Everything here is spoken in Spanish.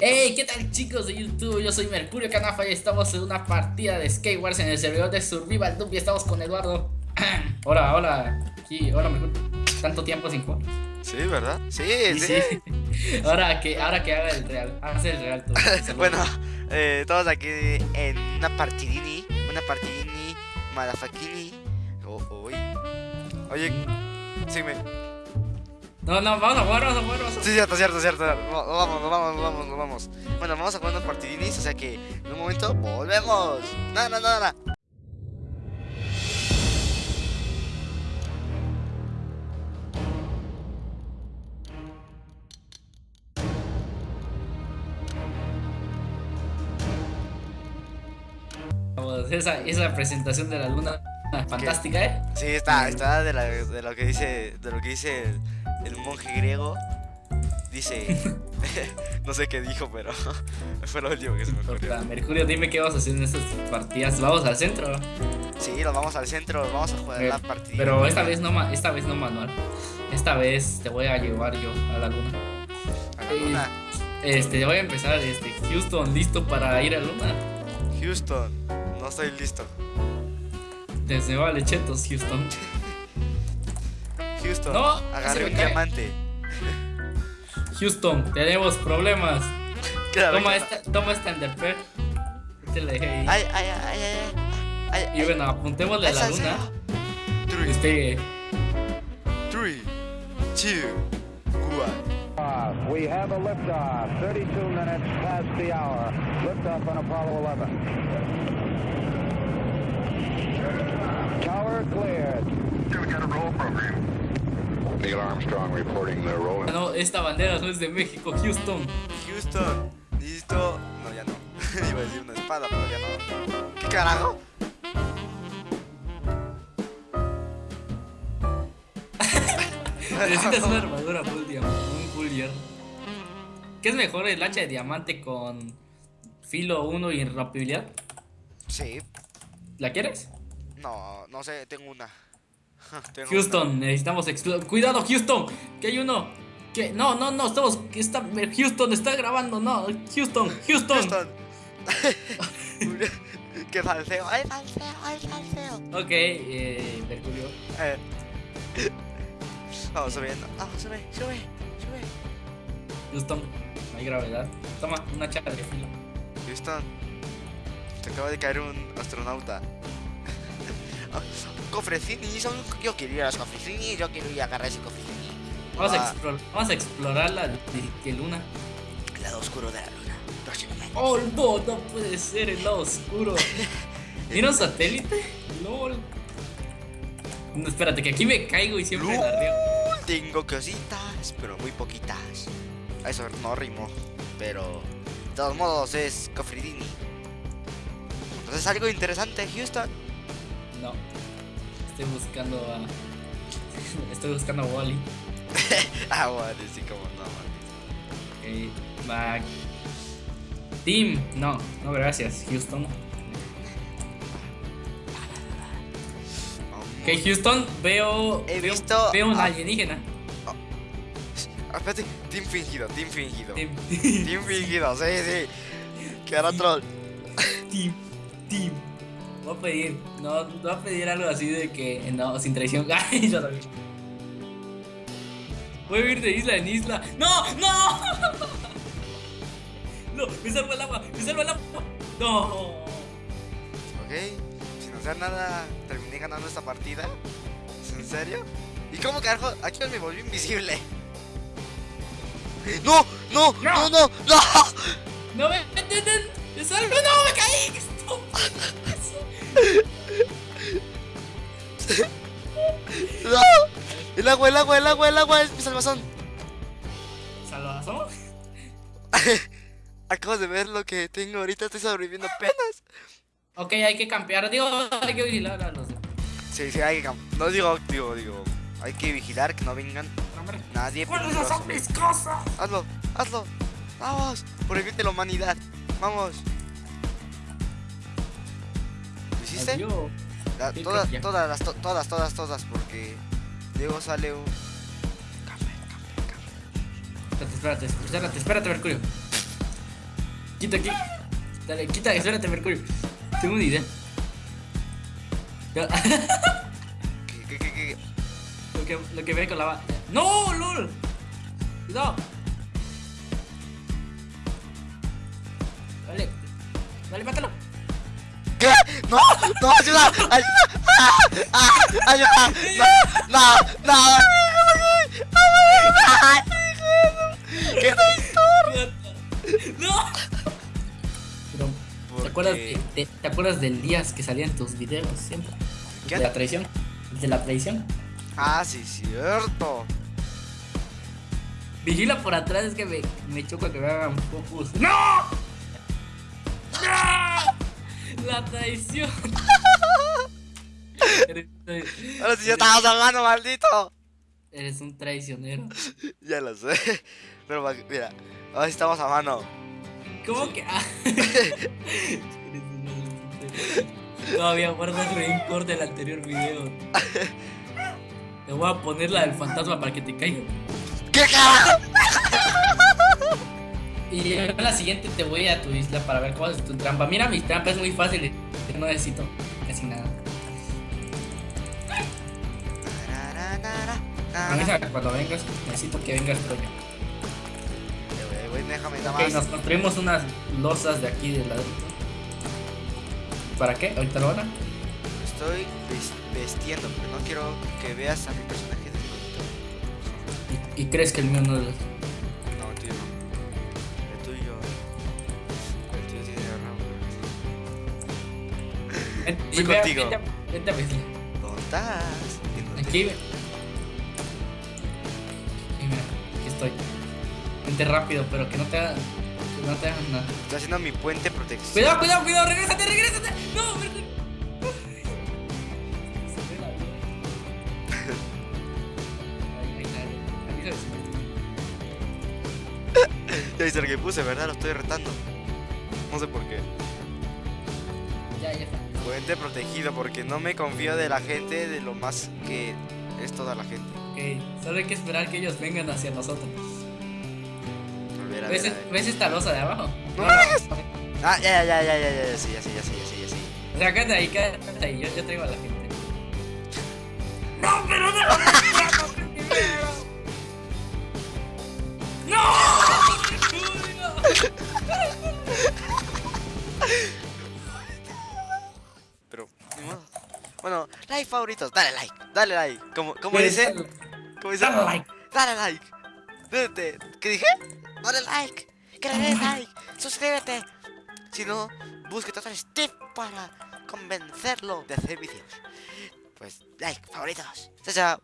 Hey, ¿qué tal chicos de YouTube? Yo soy Mercurio Canafa y estamos en una partida de Skate Wars en el servidor de Survival Dub y estamos con Eduardo. hola, hola. Sí, hola Mercurio. Tanto tiempo sin jugar. Sí, ¿verdad? Sí, sí. sí. ahora que ahora que haga el real. Hace el real tú. bueno, eh, todos aquí en una partidini, una partidini, malafakini. Oh, uy. Oye, sígueme. No, no, vamos a jugar, vamos a jugar, vamos a Sí, cierto, cierto, cierto. Va- Vamos, vamos, vamos, vamos, vamos. Bueno, vamos a jugar unos partidinis, o sea que en un momento volvemos. No, no, no, no. Esa, esa presentación de la luna fantástica, ¿eh? Sí, está, está de, la- de lo que dice, de lo que dice el, monje griego. Dice, no sé qué dijo, pero fue lo último que se me ocurrió. Mercurio, dime qué vamos a hacer en estas partidas. Vamos al centro. Sí, nos vamos al centro, vamos a jugar Eh, la partida. Pero esta vez no esta vez no manual. Esta vez te voy a llevar yo a la luna. A la luna. Este, voy a empezar este Houston listo para ir a la luna. Houston, no estoy listo. Desde vale chetos Houston. Houston, No, agarré un diamante. Houston, tenemos problemas. Toma esta, toma esta Enderpearl. Te la dejé ahí. Ay, ay, ay, ay, ay, ay, Y bueno, apuntémosle a la luna. Three, Este, three, two, one. Off. We have a liftoff. 32 minutes past the hour. Liftoff on Apollo 11. Tower cleared. We got a roll program. Neil Armstrong reporting the rolling. no, esta bandera no es de México, Houston. Houston, listo. No, ya no. Iba a decir una espada, pero ya no. ¿Qué carajo? Necesitas una armadura full diamante, un full hierro. ¿Qué es mejor el hacha de diamante con filo 1 y rapidez? Sí. ¿La quieres? No, no sé, tengo una. Houston, necesitamos explorar. Cuidado, Houston, que hay uno. Que no, no, no, estamos está Houston está grabando, no, Houston, una. Houston. Houston. Qué falseo, ay, falseo, ay, falseo. Ok, eh, Mercurio. Eh. Vamos subiendo. Vamos, sube, sube, sube. Houston, no hay gravedad. Toma, una chapa de filo. Houston, te acaba de caer un astronauta. Cofrecini, son... yo quiero ir a los cofrecini, yo quiero ir a agarrar ese cofrecini. Vamos a, Ah, explorar, vamos a explorar la de, de luna. el lado oscuro de la luna. Próximamente. Oh, no, no puede ser el lado oscuro. ¿Mira un satélite? LOL. No, espérate, que aquí me caigo y siempre la río. Tengo cositas, pero muy poquitas. Eso no rimo, pero de todos modos es cofridini. Entonces algo interesante, Houston. No. Estoy buscando a. Estoy buscando a Wally. Ah, bueno, sí, como no, mames. Ok, va. Team. No, no, gracias, Houston. Ok, Houston, veo. He veo, visto Veo un alienígena. Ah, espérate, team fingido, team fingido. Team. Team fingido, sí, sí. Que ahora troll. Team. Team. Voy a pedir. No, voy a pedir algo así de que. No, sin traición. Ay, yo también. Voy a ir de isla en isla. ¡No! ¡No! No, me salva el agua, me salva el agua. No. Ok, sin hacer nada, terminé ganando esta partida. ¿Es en serio? ¿Y cómo carajo? Aquí me volví invisible. ¡No! ¡No! ¡No! ¡No! ¡No! No me. salva, no, me caí. ¡No! El agua, el agua, el agua, el agua es mi salvación. ¿Salvazón? Acabo de ver lo que tengo ahorita, estoy sobreviviendo apenas. Ok, hay que campear. Digo, hay que vigilar a los. Sí, sí, hay que... cam- No digo, digo, digo... Hay que vigilar que no vengan nadie ¿Cuáles son mis cosas? Hazlo, hazlo. Vamos, por el bien de la humanidad. Vamos. Sí, todas, todas, las, to- todas, todas, todas, porque luego sale un... Café, café, café. Espérate, espérate, espérate, espérate, Mercurio. Quita aquí. Dale, quita, espérate, Mercurio. Tengo una idea. ¿Qué, qué, qué, qué? lo, que, lo que ve con la va. ¡No, LOL! ¡Cuidado! Dale, dale, mátalo. ¡No! ¡No! ¡Ayuda! ¡Ayuda! ¡Ah! ¡Ah! ¡Ayuda! ¡No! ¡No! ¡No! ¿Qué? ¡No! Pero, ¿Por ¿te acuerdas, de- de- ¿Te acuerdas del día que salían tus videos siempre? ¿Qué? De la traición. De la traición. Ah, sí, cierto. Vigila por atrás, es que me, me choca que me hagan focus. ¡No! La traición. Ahora sí ya estabas ahogando, maldito. eres un traicionero. Ya lo sé. Pero mira, ahora sí estamos a mano. ¿Cómo que? Eres un traicionero. Todavía guardas rencor del anterior video. Te voy a poner la del fantasma para que te caiga. ¿Qué carajo? Y en la siguiente te voy a tu isla para ver cómo es tu trampa. Mira, mi trampa es muy fácil. No necesito casi nada. Avisa cuando vengas, necesito que vengas pero más. nos construimos unas losas de aquí del ladrito. ¿Para qué? ¿Ahorita lo van a? Estoy ves- vestiendo porque no quiero que veas a mi personaje de. ¿Y, y crees que el mío no es? Voy contigo. Vente, a- isla. ¿Dónde estás? Aquí. Y mira, aquí estoy. Vente rápido, pero que no te hagan. No te hagan nada. Estoy haciendo mi puente protección. Cuidado, cuidado, cuidado, regrésate, regrésate. No, si- Ya viste lo que puse, ¿verdad? Lo estoy retando. No sé por qué. Protegido porque no me confío de la gente de lo más que es toda la gente. Ok, solo hay que esperar que ellos vengan hacia nosotros. A ver, a ¿Ves, ver, a ver. ¿ves esta losa de abajo? No. Ah, ya, ya, ya, ya, ya, ya, sí, ya, sí, ya, sí, ya, sí. O sea, quédate ahí, quédate ahí, yo, yo traigo a la gente. Favoritos, dale like, dale like. ¿Cómo, cómo dice? ¿Cómo dice? Dale like. Dale like. ¿Qué dije? Dale like. Que le des like. Suscríbete. Si no, búsquete otro Steve para convencerlo de hacer vídeos. Pues, like, favoritos. Chao, chao.